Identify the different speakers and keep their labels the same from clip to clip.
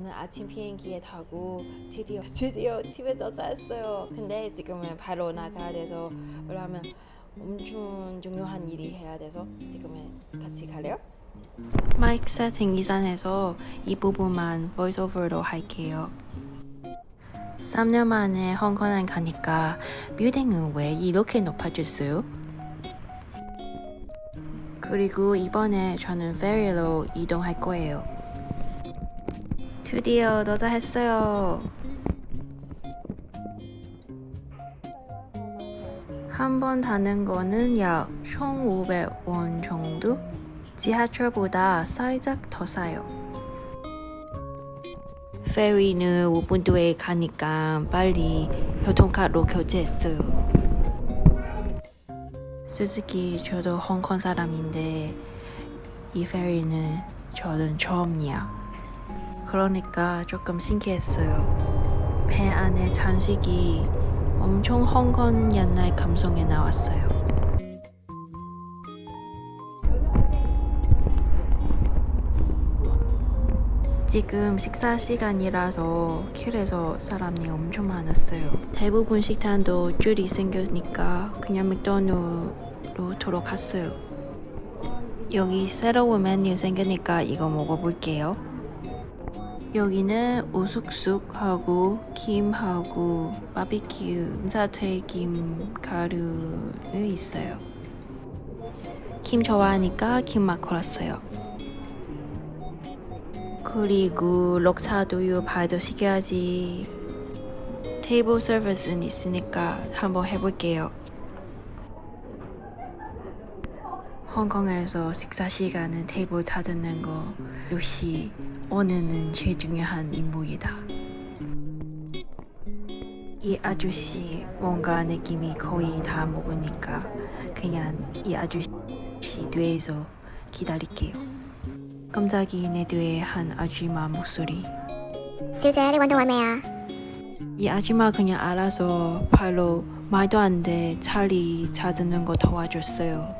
Speaker 1: 오늘 아침 비행기에 타고 드디어 드디어 집에 도착했어요. 근데 지금은 바로 나가야 돼서 왜냐면 엄청 중요한 일이 해야 돼서 지금은 같이 갈래요? 마이크 세팅 이산해서 이 부분만 보이스오버로 할게요. 3년 만에 홍콩에 가니까 빌딩은 왜 이렇게 높아졌어요? 그리고 이번에 저는 페리로 이동할 거예요. 드디어 도착했어요. 한 번 타는 거는 약 1,500원 정도? 지하철보다 살짝 더 싸요. 페리는 5분 뒤에 가니까 빨리 교통카드로 교체했어요. 솔직히 저도 홍콩 사람인데 이 페리는 저는 처음이야. 그러니까 조금 신기했어요. 배 안에 잔식이 엄청 홍콩 옛날 감성에 나왔어요. 지금 식사 시간이라서 길에서 사람이 엄청 많았어요. 대부분 식당도 줄이 생겼으니까 그냥 맥도날드로 돌아갔어요. 여기 새로운 메뉴 생기니까 이거 먹어볼게요. 여기는 우숙숙하고 김하고 바비큐 사튀김 가루는 있어요. 김 좋아하니까 김맛 걸었어요. 그리고 록사두유 발도 시켜야지. 테이블 서비스는 있으니까 한번 해볼게요. 홍콩에서 식사 시간은 테이블 찾는 거 역시 오늘은 제일 중요한 임무이다. 이 아저씨 뭔가 느낌이 거의 다 먹으니까 그냥 이 아저씨 뒤에서 기다릴게요. 깜짝이 내 뒤에 한 아줌마 목소리
Speaker 2: 수제 원더 원매야
Speaker 1: 이 아줌마 그냥 알아서 바로 말도 안 돼 차리 찾는 거 도와줬어요.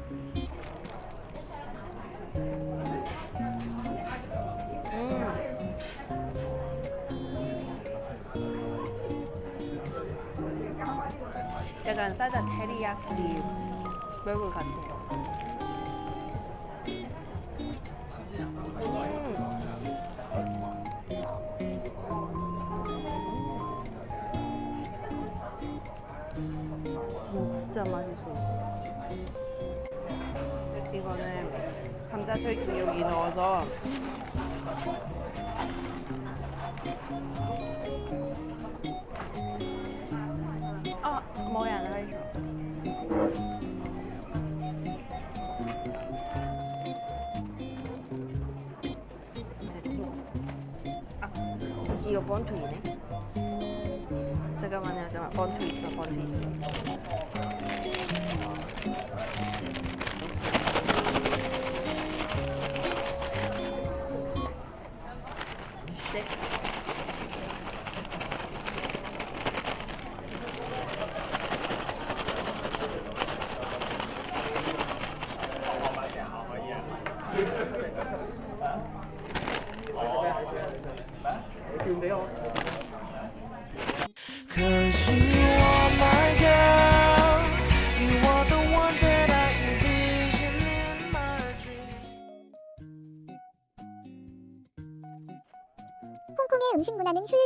Speaker 1: 약간 살짝 테리야끼 버거 같은 거. 진짜 맛있어. 이거는 감자튀김 여기 넣어서 이거 번투이네. 잠깐만요, 잠깐 번투 있어, 번투 있어.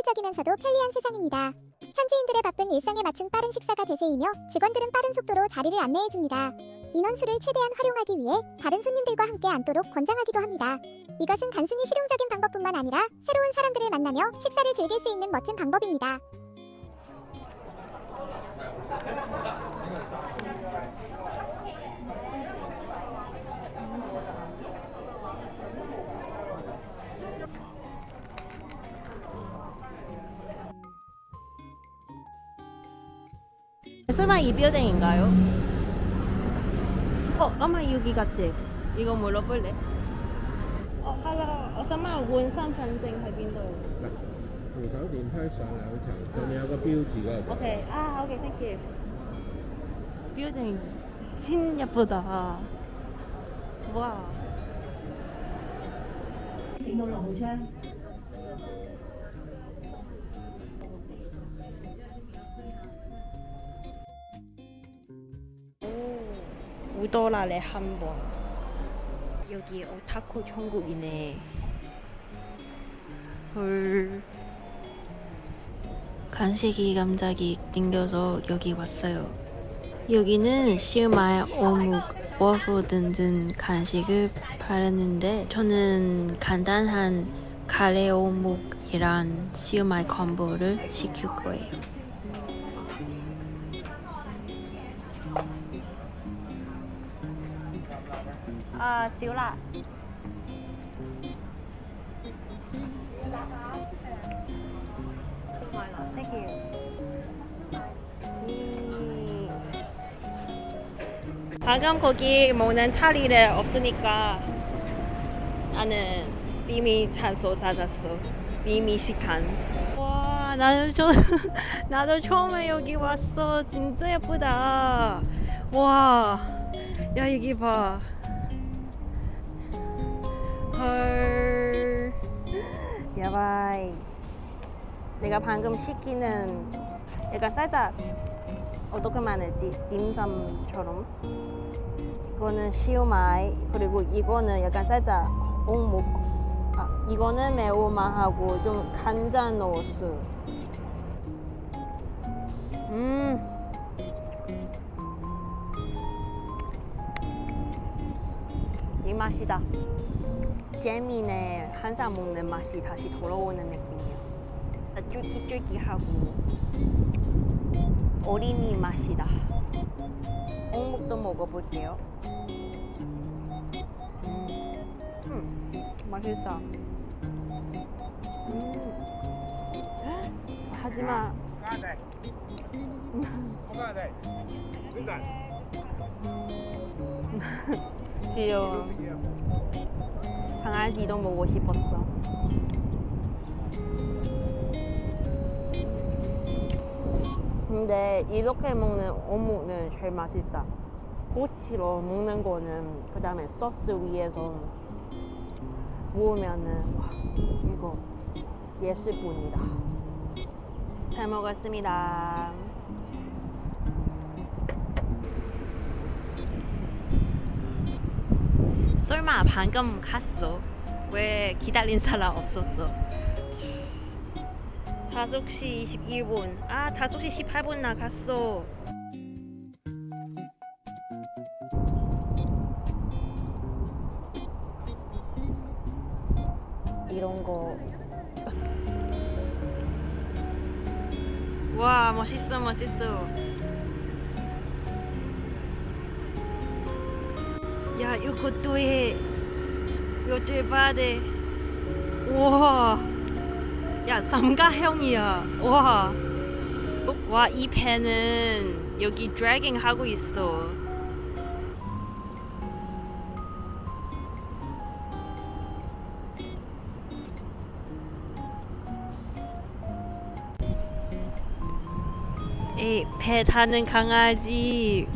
Speaker 2: 효율적이면서도 편리한 세상입니다. 현지인들의 바쁜 일상에 맞춘 빠른 식사가 대세이며 직원들은 빠른 속도로 자리를 안내해줍니다. 인원수를 최대한 활용하기 위해 다른 손님들과 함께 앉도록 권장하기도 합니다. 이것은 단순히 실용적인 방법뿐만 아니라 새로운 사람들을 만나며 식사를 즐길 수 있는 멋진 방법입니다.
Speaker 1: 설마 이 빌딩인가요? 어, 아마 여기 같아. 이거 물어볼래? 어, 我想問換身份證喺邊度
Speaker 3: 嗱，扶手電梯上兩層，上面有個標誌嗰度。
Speaker 1: ？OK 啊，OK，thank you。Building 진 예쁘다. 와.
Speaker 4: 請到六號
Speaker 1: 우도라래 한 번. 여기 오타쿠 천국이네. 헐. 간식이 갑자기 땡겨서 여기 왔어요. 여기는 시우마의 어묵, 워프 등등 간식을 팔았는데 저는 간단한 카레 어묵이랑 시우마의 콤보를 시킬 거예요. 아. 음. 방금 거기 먹는 자리를 없으니까 나는 비밀 장소 찾았어. 비밀 식당. 와, 나는 저 나도 처음에 여기 왔어. 진짜 예쁘다. 와, 야 여기 봐. 헐. 야바이. 내가 방금 시키는 약간 살짝 어떻게 말하지? 딤섬처럼. 이거는 시오마이 그리고 이거는 약간 살짝 옥목. 아 이거는 매운맛하고 좀 간장 넣었어. 음. 이 맛이다. 재미네 항상 먹는 맛이 다시 돌아오는 느낌이야. 쫄깃쫄깃하고 어린이 맛이다. 어묵도 먹어볼게요. 음, 맛있다. 음. 하지만 귀여워. 강아지도 먹고 싶었어. 근데 이렇게 먹는 어묵은 제일 맛있다. 꼬치로 먹는 거는 그 다음에 소스 위에서 부으면은 와 이거 예술뿐이다. 잘 먹었습니다. 설마 방금 갔어? 왜 기다린 사람 없었어? 5시 21분. 아, 5시 18분 나갔어. 이런 거. 와, 멋있어, 멋있어. 야, 이것도 해. 이것도 해봐야 돼. 우와. 야, 삼가형이야. 와. 어, 와, 이 펜은 여기 드래깅 하고 있어. 에, 배 타는 강아지.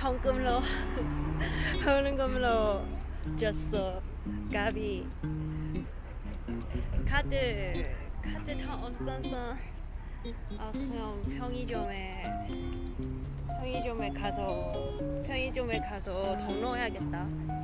Speaker 1: 현금으로 현금으로 줬어. 가비. 카드 카드 돈 없어서 아 그냥 편의점에 편의점에 가서 편의점에 가서 돈 넣어야겠다.